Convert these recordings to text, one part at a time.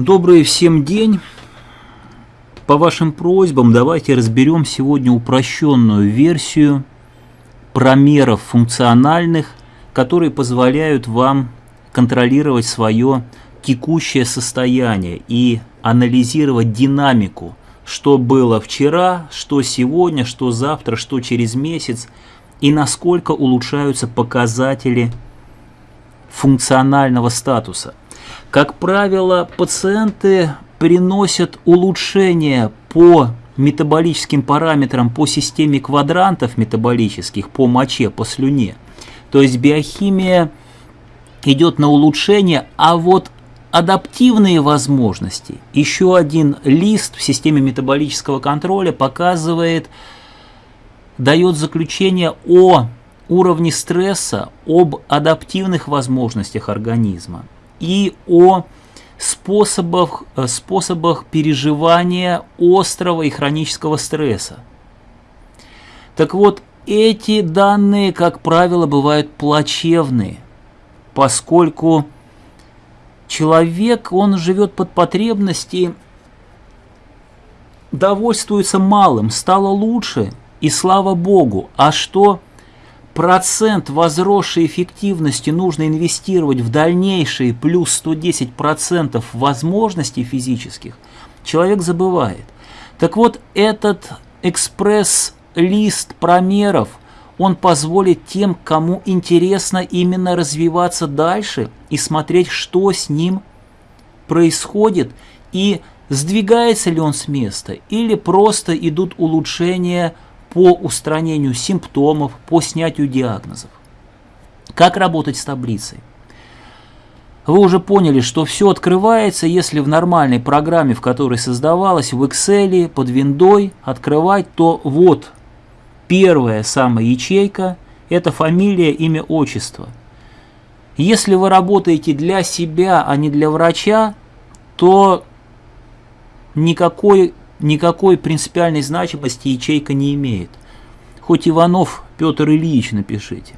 Добрый всем день. По вашим просьбам давайте разберем сегодня упрощенную версию промеров функциональных, которые позволяют вам контролировать свое текущее состояние и анализировать динамику, что было вчера, что сегодня, что завтра, что через месяц, и насколько улучшаются показатели функционального статуса. Как правило, пациенты приносят улучшения по метаболическим параметрам по системе квадрантов метаболических, по моче, по слюне. То есть биохимия идет на улучшение, а вот адаптивные возможности, еще один лист в системе метаболического контроля показывает, дает заключение о уровне стресса, об адаптивных возможностях организма и о способах, э, способах переживания острого и хронического стресса. Так вот, эти данные, как правило, бывают плачевные, поскольку человек, он живет под потребности, довольствуется малым, стало лучше, и слава Богу. А что процент возросшей эффективности нужно инвестировать в дальнейшие плюс 110% возможностей физических, человек забывает. Так вот, этот экспресс-лист промеров, он позволит тем, кому интересно именно развиваться дальше и смотреть, что с ним происходит, и сдвигается ли он с места, или просто идут улучшения по устранению симптомов, по снятию диагнозов. Как работать с таблицей? Вы уже поняли, что все открывается, если в нормальной программе, в которой создавалось, в Excel, под виндой открывать, то вот первая самая ячейка – это фамилия, имя, отчество. Если вы работаете для себя, а не для врача, то никакой никакой принципиальной значимости ячейка не имеет. Хоть Иванов Петр Ильич напишите.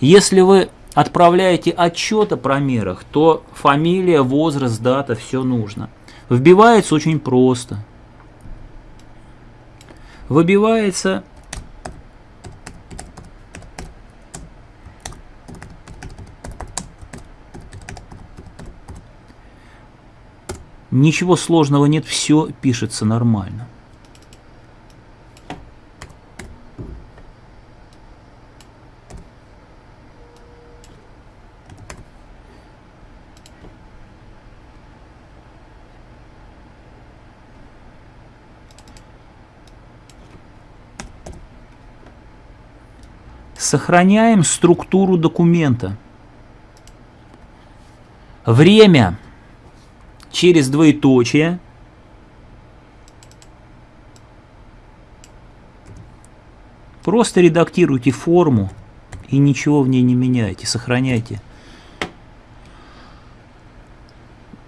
Если вы отправляете отчет о промерах, то фамилия, возраст, дата, все нужно. Вбивается очень просто. Выбивается Ничего сложного нет, все пишется нормально. Сохраняем структуру документа. Время через двоеточие. Просто редактируйте форму и ничего в ней не меняйте, сохраняйте.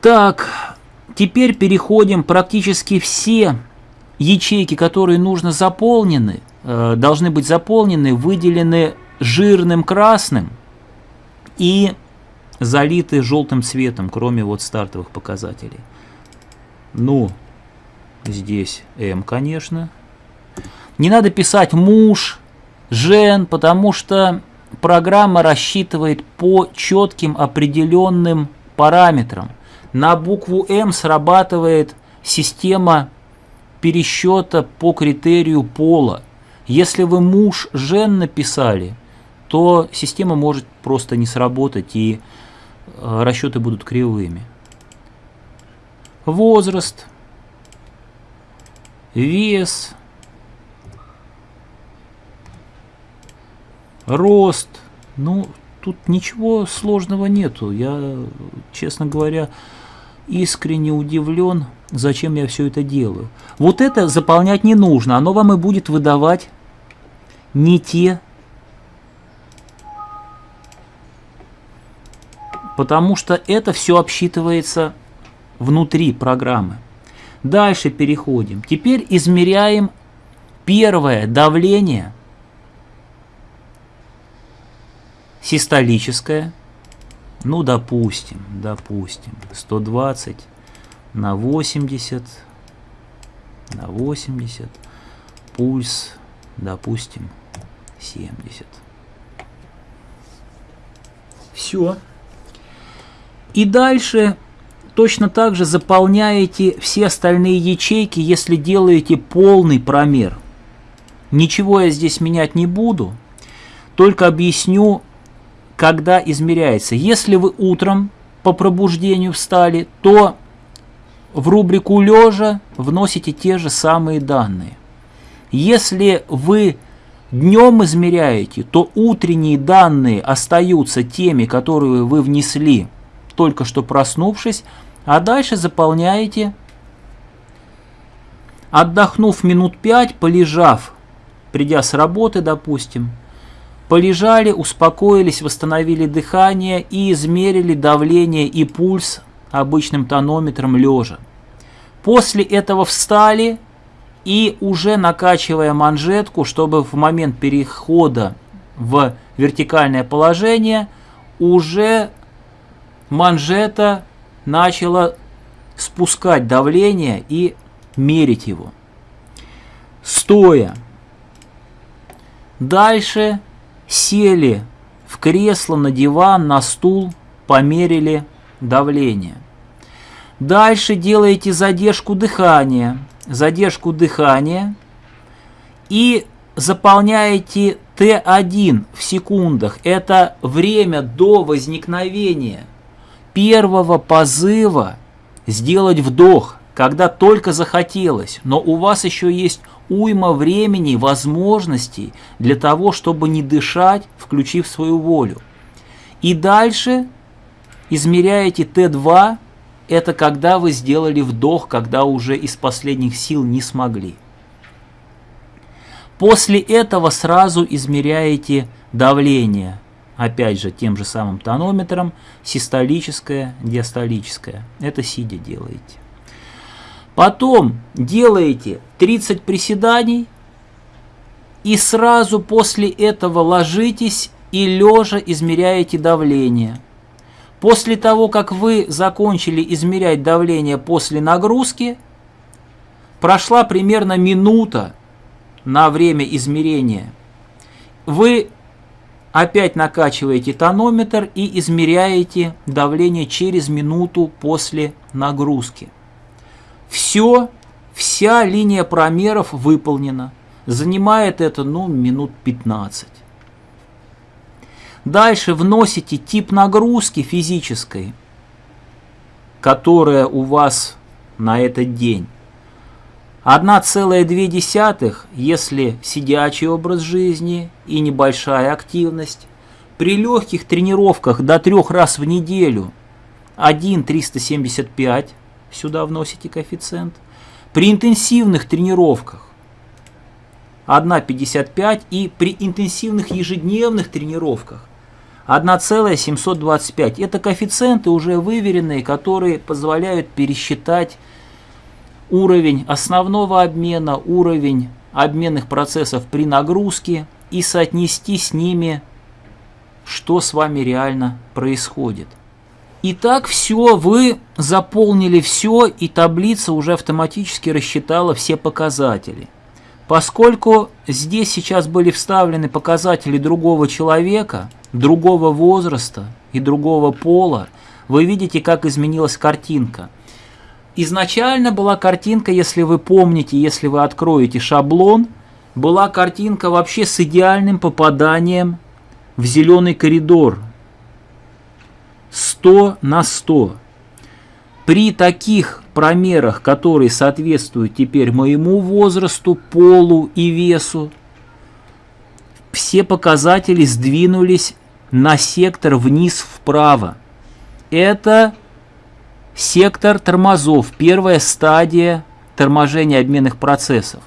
Так, теперь переходим практически все ячейки, которые нужно заполнены, э, должны быть заполнены, выделены жирным красным и залиты желтым цветом, кроме вот стартовых показателей. Ну, здесь М, конечно. Не надо писать муж, жен, потому что программа рассчитывает по четким определенным параметрам. На букву М срабатывает система пересчета по критерию пола. Если вы муж, жен написали, то система может просто не сработать и расчеты будут кривыми. Возраст, вес, рост. Ну, тут ничего сложного нету. Я, честно говоря, искренне удивлен, зачем я все это делаю. Вот это заполнять не нужно. Оно вам и будет выдавать не те потому что это все обсчитывается внутри программы. Дальше переходим. Теперь измеряем первое давление систолическое. Ну, допустим, допустим, 120 на 80, на 80, пульс, допустим, 70. Все. И дальше точно так же заполняете все остальные ячейки, если делаете полный промер. Ничего я здесь менять не буду, только объясню, когда измеряется. Если вы утром по пробуждению встали, то в рубрику лежа вносите те же самые данные. Если вы днем измеряете, то утренние данные остаются теми, которые вы внесли, только что проснувшись, а дальше заполняете, отдохнув минут пять, полежав, придя с работы, допустим, полежали, успокоились, восстановили дыхание и измерили давление и пульс обычным тонометром лежа. После этого встали и уже накачивая манжетку, чтобы в момент перехода в вертикальное положение уже манжета начала спускать давление и мерить его. Стоя. Дальше сели в кресло, на диван, на стул, померили давление. Дальше делаете задержку дыхания – задержку дыхания и заполняете Т1 в секундах. Это время до возникновения первого позыва сделать вдох, когда только захотелось, но у вас еще есть уйма времени, возможностей для того, чтобы не дышать, включив свою волю. И дальше измеряете Т2 это когда вы сделали вдох, когда уже из последних сил не смогли. После этого сразу измеряете давление, опять же тем же самым тонометром, систолическое, диастолическое. Это сидя делаете. Потом делаете 30 приседаний и сразу после этого ложитесь и лежа измеряете давление – После того, как вы закончили измерять давление после нагрузки, прошла примерно минута на время измерения. Вы опять накачиваете тонометр и измеряете давление через минуту после нагрузки. Все, вся линия промеров выполнена. Занимает это ну, минут 15. Дальше вносите тип нагрузки физической, которая у вас на этот день. 1,2, если сидячий образ жизни и небольшая активность. При легких тренировках до трех раз в неделю 1,375, сюда вносите коэффициент. При интенсивных тренировках 1,55 и при интенсивных ежедневных тренировках 1,725. Это коэффициенты уже выверенные, которые позволяют пересчитать уровень основного обмена, уровень обменных процессов при нагрузке и соотнести с ними, что с вами реально происходит. Итак, все, вы заполнили все, и таблица уже автоматически рассчитала все показатели. Поскольку здесь сейчас были вставлены показатели другого человека – другого возраста и другого пола, вы видите, как изменилась картинка. Изначально была картинка, если вы помните, если вы откроете шаблон, была картинка вообще с идеальным попаданием в зеленый коридор. 100 на 100. При таких промерах, которые соответствуют теперь моему возрасту, полу и весу, все показатели сдвинулись на сектор вниз вправо. Это сектор тормозов, первая стадия торможения обменных процессов.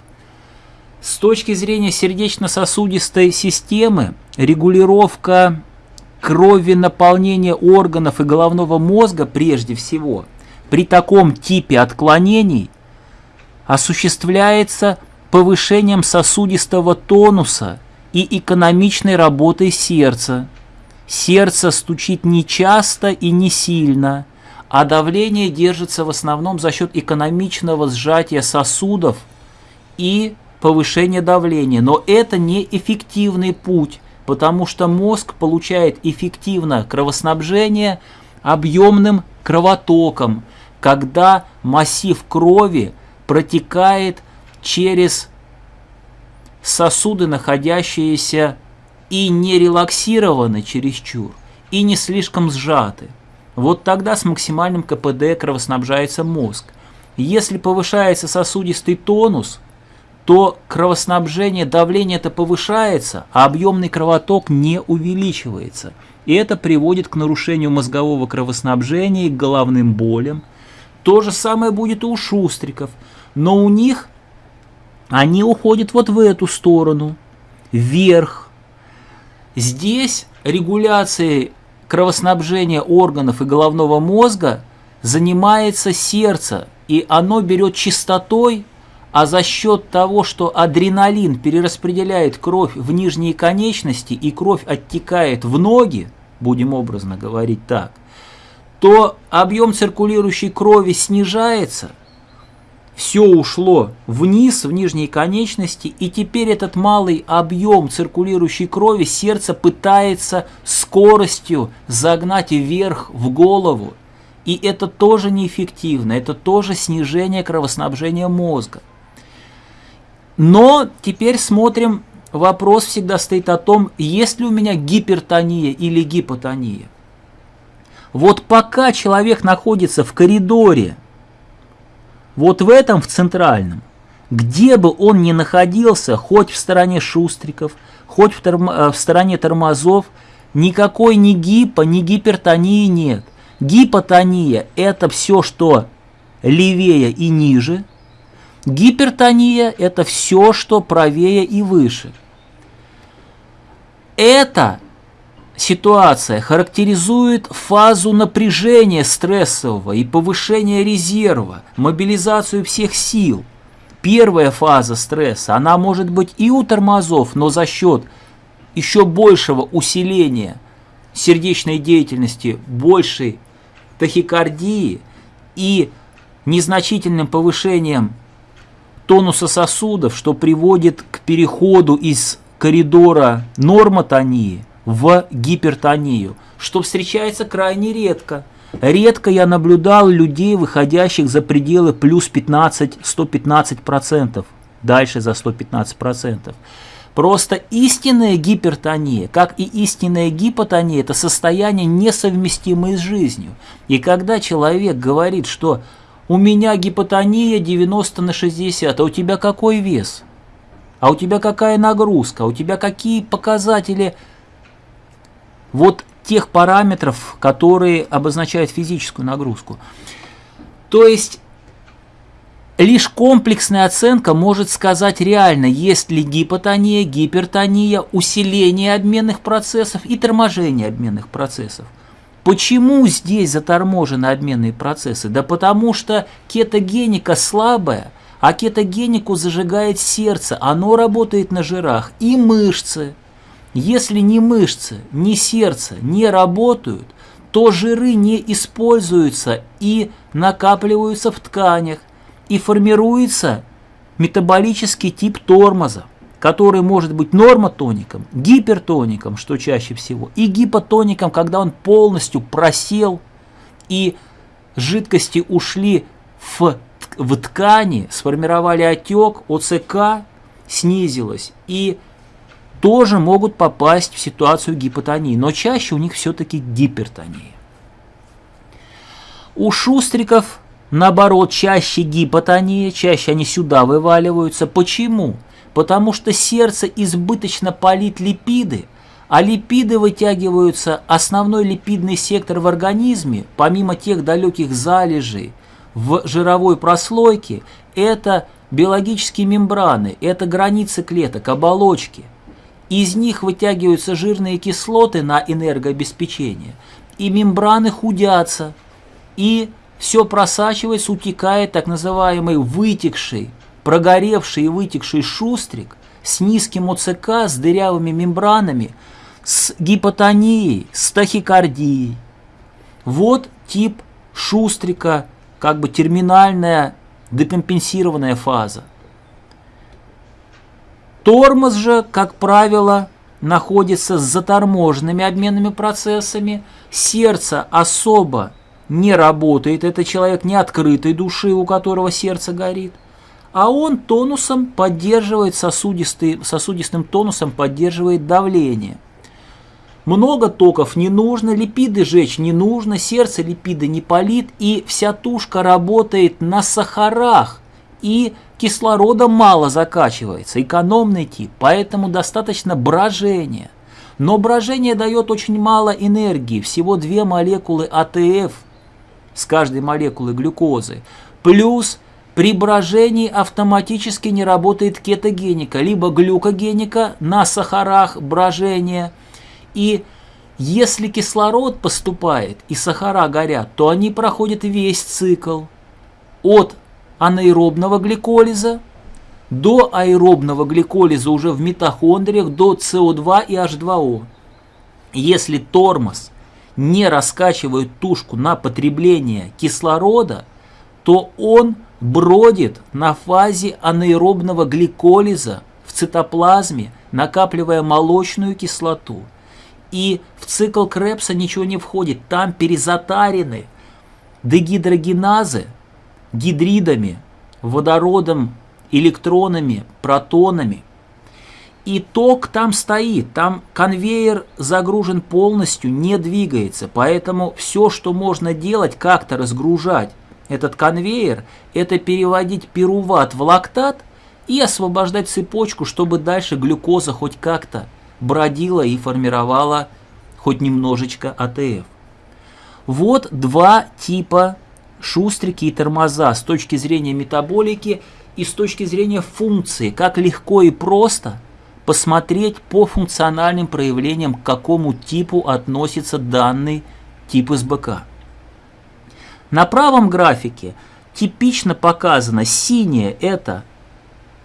С точки зрения сердечно-сосудистой системы, регулировка крови наполнения органов и головного мозга прежде всего при таком типе отклонений осуществляется повышением сосудистого тонуса и экономичной работой сердца, Сердце стучит не часто и не сильно, а давление держится в основном за счет экономичного сжатия сосудов и повышения давления. Но это не эффективный путь, потому что мозг получает эффективно кровоснабжение объемным кровотоком, когда массив крови протекает через сосуды, находящиеся и не релаксированы чересчур, и не слишком сжаты. Вот тогда с максимальным КПД кровоснабжается мозг. Если повышается сосудистый тонус, то кровоснабжение, давление это повышается, а объемный кровоток не увеличивается. И это приводит к нарушению мозгового кровоснабжения и к головным болям. То же самое будет и у шустриков, но у них они уходят вот в эту сторону, вверх. Здесь регуляцией кровоснабжения органов и головного мозга занимается сердце, и оно берет частотой, а за счет того, что адреналин перераспределяет кровь в нижние конечности и кровь оттекает в ноги, будем образно говорить так, то объем циркулирующей крови снижается – все ушло вниз, в нижние конечности, и теперь этот малый объем циркулирующей крови сердце пытается скоростью загнать вверх в голову. И это тоже неэффективно, это тоже снижение кровоснабжения мозга. Но теперь смотрим, вопрос всегда стоит о том, есть ли у меня гипертония или гипотония. Вот пока человек находится в коридоре, вот в этом, в центральном, где бы он ни находился, хоть в стороне шустриков, хоть в, торм, э, в стороне тормозов, никакой ни гипо, ни гипертонии нет. Гипотония – это все, что левее и ниже. Гипертония – это все, что правее и выше. Это ситуация характеризует фазу напряжения стрессового и повышения резерва, мобилизацию всех сил. Первая фаза стресса, она может быть и у тормозов, но за счет еще большего усиления сердечной деятельности, большей тахикардии и незначительным повышением тонуса сосудов, что приводит к переходу из коридора нормотонии в гипертонию, что встречается крайне редко. Редко я наблюдал людей, выходящих за пределы плюс 15-115%, дальше за 115%. Просто истинная гипертония, как и истинная гипотония, это состояние несовместимое с жизнью. И когда человек говорит, что у меня гипотония 90 на 60, а у тебя какой вес? А у тебя какая нагрузка? А у тебя какие показатели вот тех параметров, которые обозначают физическую нагрузку. То есть лишь комплексная оценка может сказать реально, есть ли гипотония, гипертония, усиление обменных процессов и торможение обменных процессов. Почему здесь заторможены обменные процессы? Да потому что кетогеника слабая, а кетогенику зажигает сердце, оно работает на жирах и мышцы – если ни мышцы, ни сердце не работают, то жиры не используются и накапливаются в тканях, и формируется метаболический тип тормоза, который может быть нормотоником, гипертоником, что чаще всего, и гипотоником, когда он полностью просел, и жидкости ушли в, в ткани, сформировали отек, ОЦК снизилась, и тоже могут попасть в ситуацию гипотонии, но чаще у них все-таки гипертония. У шустриков, наоборот, чаще гипотония, чаще они сюда вываливаются. Почему? Потому что сердце избыточно палит липиды, а липиды вытягиваются, основной липидный сектор в организме, помимо тех далеких залежей в жировой прослойке, это биологические мембраны, это границы клеток, оболочки – из них вытягиваются жирные кислоты на энергообеспечение, и мембраны худятся, и все просачивается, утекает так называемый вытекший, прогоревший и вытекший шустрик с низким ОЦК, с дырявыми мембранами, с гипотонией, с тахикардией. Вот тип шустрика, как бы терминальная декомпенсированная фаза. Тормоз же, как правило, находится с заторможенными обменными процессами, сердце особо не работает, это человек не открытой души, у которого сердце горит, а он тонусом поддерживает сосудистый, сосудистым тонусом поддерживает давление. Много токов не нужно, липиды жечь не нужно, сердце липиды не палит, и вся тушка работает на сахарах, и кислорода мало закачивается, экономный тип, поэтому достаточно брожения. Но брожение дает очень мало энергии, всего две молекулы АТФ с каждой молекулы глюкозы, плюс при брожении автоматически не работает кетогеника, либо глюкогеника на сахарах брожения. И если кислород поступает и сахара горят, то они проходят весь цикл от анаэробного гликолиза до аэробного гликолиза уже в митохондриях до СО2 и H2O. Если тормоз не раскачивает тушку на потребление кислорода, то он бродит на фазе анаэробного гликолиза в цитоплазме, накапливая молочную кислоту. И в цикл Крепса ничего не входит, там перезатарены дегидрогеназы гидридами, водородом, электронами, протонами. И ток там стоит, там конвейер загружен полностью, не двигается. Поэтому все, что можно делать, как-то разгружать этот конвейер, это переводить пируват в лактат и освобождать цепочку, чтобы дальше глюкоза хоть как-то бродила и формировала хоть немножечко АТФ. Вот два типа шустрики и тормоза с точки зрения метаболики и с точки зрения функции, как легко и просто посмотреть по функциональным проявлениям, к какому типу относится данный тип СБК. На правом графике типично показано синее – это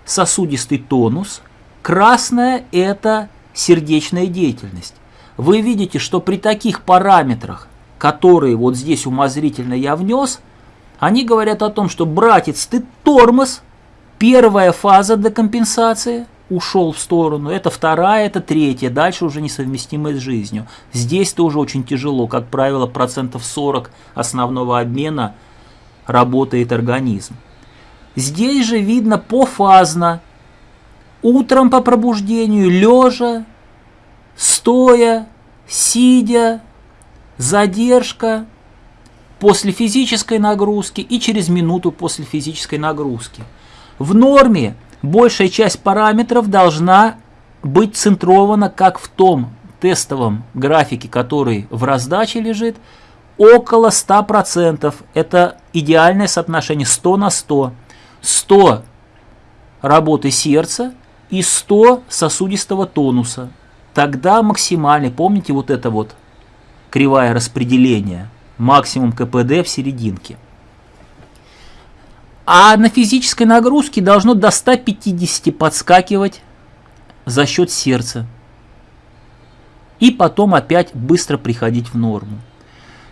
сосудистый тонус, красное – это сердечная деятельность. Вы видите, что при таких параметрах которые вот здесь умозрительно я внес, они говорят о том, что братец, ты тормоз, первая фаза декомпенсации ушел в сторону, это вторая, это третья, дальше уже несовместимая с жизнью. Здесь тоже очень тяжело, как правило, процентов 40 основного обмена работает организм. Здесь же видно пофазно, утром по пробуждению, лежа, стоя, сидя, задержка после физической нагрузки и через минуту после физической нагрузки. В норме большая часть параметров должна быть центрована, как в том тестовом графике, который в раздаче лежит, около 100%. Это идеальное соотношение 100 на 100. 100 работы сердца и 100 сосудистого тонуса. Тогда максимальный, помните вот это вот кривая распределения, максимум КПД в серединке. А на физической нагрузке должно до 150 подскакивать за счет сердца. И потом опять быстро приходить в норму.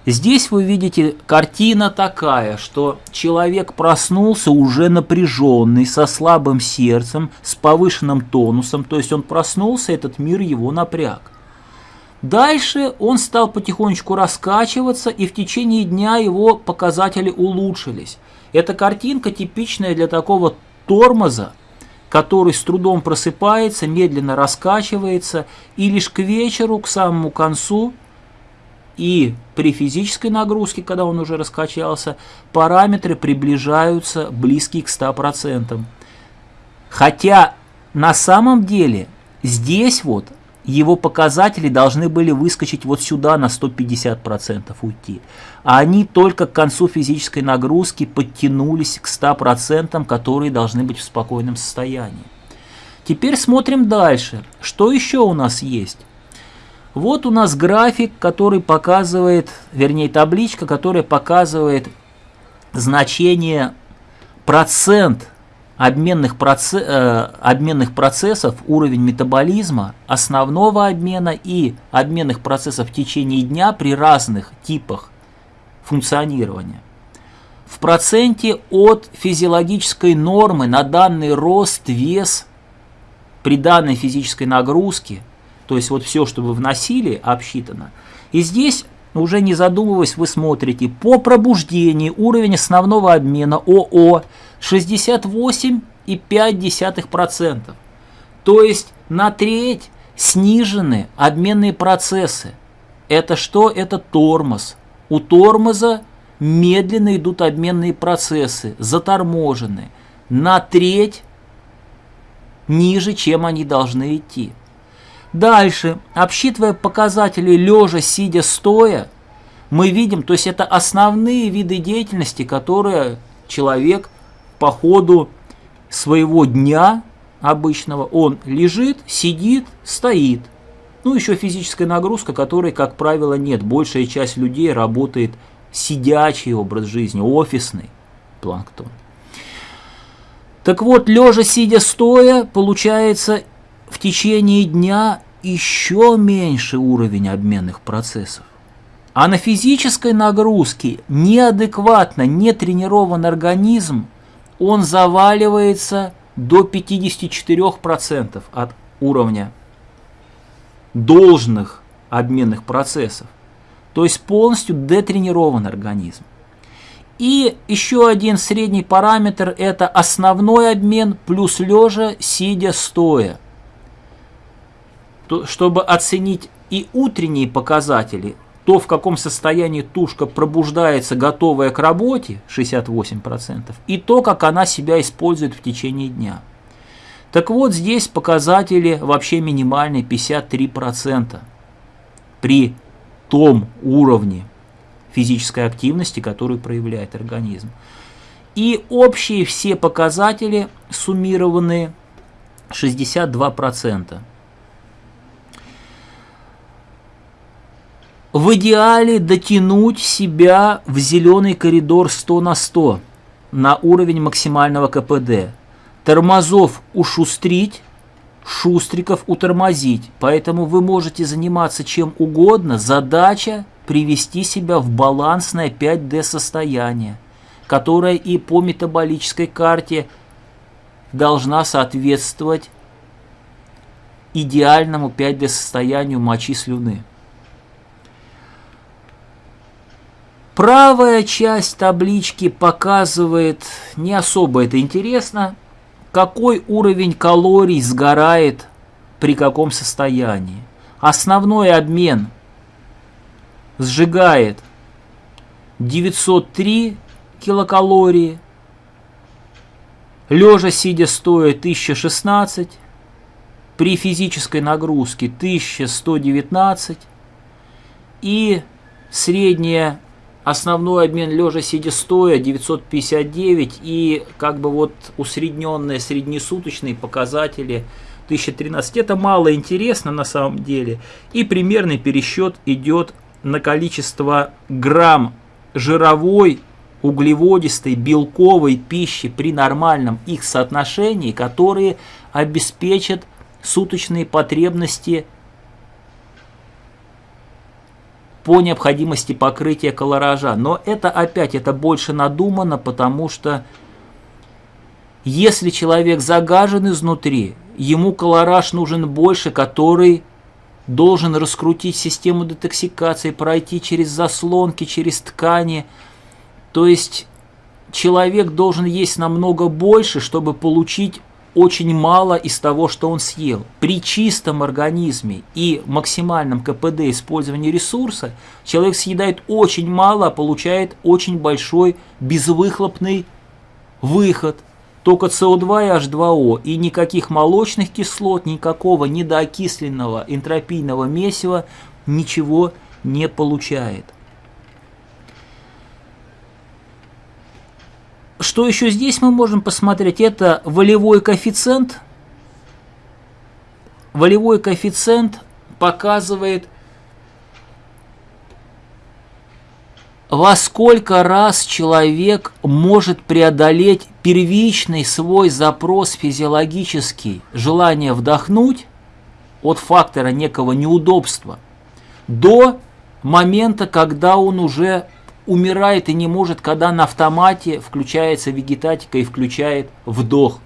Здесь вы видите картина такая, что человек проснулся уже напряженный, со слабым сердцем, с повышенным тонусом, то есть он проснулся, этот мир его напряг. Дальше он стал потихонечку раскачиваться, и в течение дня его показатели улучшились. Эта картинка типичная для такого тормоза, который с трудом просыпается, медленно раскачивается, и лишь к вечеру, к самому концу, и при физической нагрузке, когда он уже раскачался, параметры приближаются близкие к 100%. Хотя на самом деле здесь вот его показатели должны были выскочить вот сюда на 150% уйти. А они только к концу физической нагрузки подтянулись к 100%, которые должны быть в спокойном состоянии. Теперь смотрим дальше. Что еще у нас есть? Вот у нас график, который показывает, вернее табличка, которая показывает значение процент обменных, процесс, э, обменных процессов, уровень метаболизма, основного обмена и обменных процессов в течение дня при разных типах функционирования. В проценте от физиологической нормы на данный рост, вес при данной физической нагрузке, то есть вот все, что вы вносили, обсчитано. И здесь, уже не задумываясь, вы смотрите, по пробуждению уровень основного обмена ОО 68,5%. То есть на треть снижены обменные процессы. Это что? Это тормоз. У тормоза медленно идут обменные процессы, заторможены. На треть ниже, чем они должны идти. Дальше, обсчитывая показатели лежа, сидя, стоя, мы видим, то есть это основные виды деятельности, которые человек по ходу своего дня обычного, он лежит, сидит, стоит. Ну, еще физическая нагрузка, которой, как правило, нет. Большая часть людей работает сидячий образ жизни, офисный планктон. Так вот, лежа, сидя, стоя, получается в течение дня еще меньше уровень обменных процессов. А на физической нагрузке неадекватно, не тренирован организм, он заваливается до 54% от уровня должных обменных процессов. То есть полностью детренирован организм. И еще один средний параметр – это основной обмен плюс лежа, сидя, стоя. То, чтобы оценить и утренние показатели, то, в каком состоянии тушка пробуждается, готовая к работе, 68%, и то, как она себя использует в течение дня. Так вот, здесь показатели вообще минимальные 53% при том уровне физической активности, которую проявляет организм. И общие все показатели суммированные 62%. В идеале дотянуть себя в зеленый коридор 100 на 100 на уровень максимального КПД. Тормозов ушустрить, шустриков утормозить. Поэтому вы можете заниматься чем угодно. Задача привести себя в балансное 5D состояние, которое и по метаболической карте должна соответствовать идеальному 5D состоянию мочи слюны. Правая часть таблички показывает, не особо это интересно, какой уровень калорий сгорает при каком состоянии. Основной обмен сжигает 903 килокалории, лежа сидя стоя 1016, при физической нагрузке 1119 и средняя основной обмен лежа сидя стоя 959 и как бы вот усредненные среднесуточные показатели 1013. Это мало интересно на самом деле. И примерный пересчет идет на количество грамм жировой, углеводистой, белковой пищи при нормальном их соотношении, которые обеспечат суточные потребности по необходимости покрытия колоража. Но это опять, это больше надумано, потому что если человек загажен изнутри, ему колораж нужен больше, который должен раскрутить систему детоксикации, пройти через заслонки, через ткани. То есть человек должен есть намного больше, чтобы получить очень мало из того, что он съел. При чистом организме и максимальном КПД использования ресурса человек съедает очень мало, а получает очень большой безвыхлопный выход. Только СО2 и H2O, и никаких молочных кислот, никакого недоокисленного энтропийного месива ничего не получает. Что еще здесь мы можем посмотреть? Это волевой коэффициент. Волевой коэффициент показывает, во сколько раз человек может преодолеть первичный свой запрос физиологический, желание вдохнуть от фактора некого неудобства, до момента, когда он уже умирает и не может, когда на автомате включается вегетатика и включает вдох.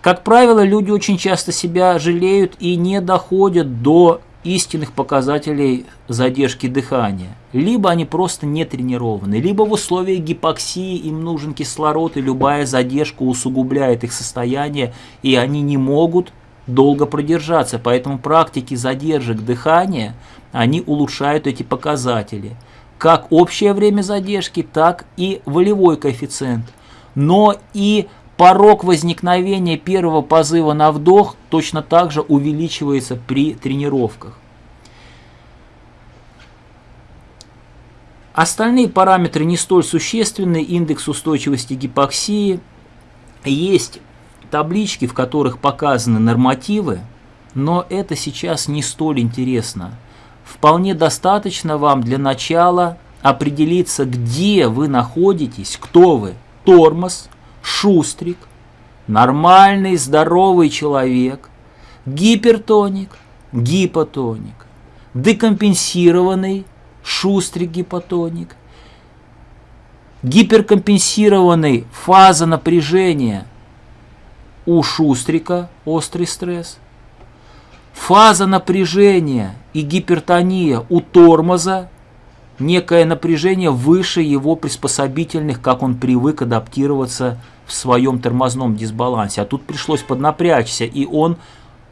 Как правило, люди очень часто себя жалеют и не доходят до истинных показателей задержки дыхания. Либо они просто не тренированы, либо в условиях гипоксии им нужен кислород, и любая задержка усугубляет их состояние, и они не могут долго продержаться. Поэтому практики задержек дыхания, они улучшают эти показатели. Как общее время задержки, так и волевой коэффициент. Но и порог возникновения первого позыва на вдох точно так же увеличивается при тренировках. Остальные параметры не столь существенны, индекс устойчивости гипоксии. Есть таблички, в которых показаны нормативы, но это сейчас не столь интересно. Вполне достаточно вам для начала определиться, где вы находитесь, кто вы. Тормоз, шустрик, нормальный здоровый человек, гипертоник, гипотоник, декомпенсированный, шустрик гипотоник, гиперкомпенсированный фаза напряжения у шустрика, острый стресс, фаза напряжения и гипертония у тормоза, некое напряжение выше его приспособительных, как он привык адаптироваться в своем тормозном дисбалансе. А тут пришлось поднапрячься, и он,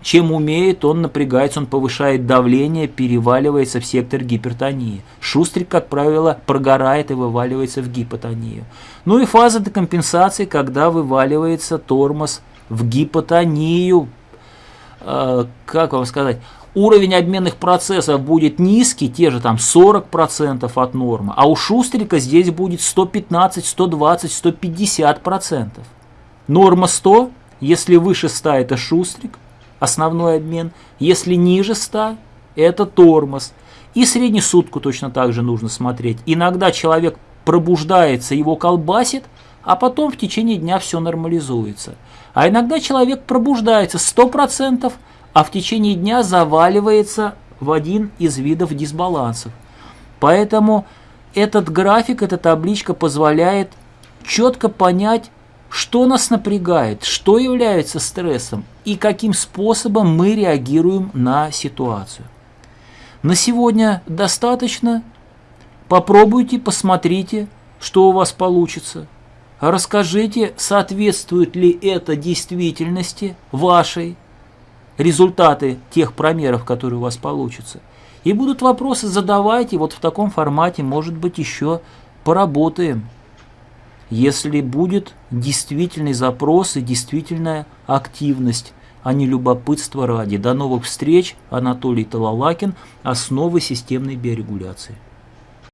чем умеет, он напрягается, он повышает давление, переваливается в сектор гипертонии. Шустрик, как правило, прогорает и вываливается в гипотонию. Ну и фаза декомпенсации, когда вываливается тормоз в гипотонию, как вам сказать, уровень обменных процессов будет низкий, те же там 40% от нормы, а у Шустрика здесь будет 115, 120, 150%. Норма 100, если выше 100 это Шустрик, основной обмен, если ниже 100 это тормоз. И среднесутку точно так же нужно смотреть. Иногда человек пробуждается, его колбасит, а потом в течение дня все нормализуется. А иногда человек пробуждается 100%, а в течение дня заваливается в один из видов дисбалансов. Поэтому этот график, эта табличка позволяет четко понять, что нас напрягает, что является стрессом и каким способом мы реагируем на ситуацию. На сегодня достаточно. Попробуйте, посмотрите, что у вас получится. Расскажите, соответствует ли это действительности вашей, результаты тех промеров, которые у вас получатся. И будут вопросы, задавайте, вот в таком формате, может быть, еще поработаем. Если будет действительный запрос и действительная активность, а не любопытство ради. До новых встреч. Анатолий Талалакин. Основы системной биорегуляции.